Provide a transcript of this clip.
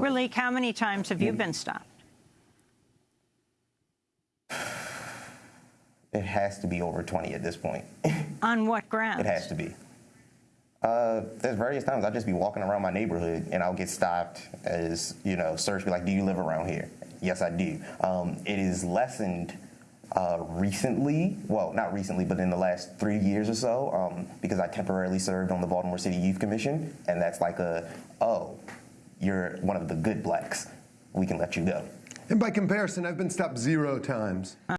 Ralik, how many times have you been stopped? it has to be over 20 at this point. On what grounds? It has to be. Uh, there's various times I'll just be walking around my neighborhood and I'll get stopped as, you know, search be like, do you live around here? Yes, I do. Um, it is lessened uh, recently, well, not recently, but in the last three years or so, um, because I temporarily served on the Baltimore City Youth Commission, and that's like a, oh, you're one of the good blacks. We can let you go. And by comparison, I've been stopped zero times. Uh,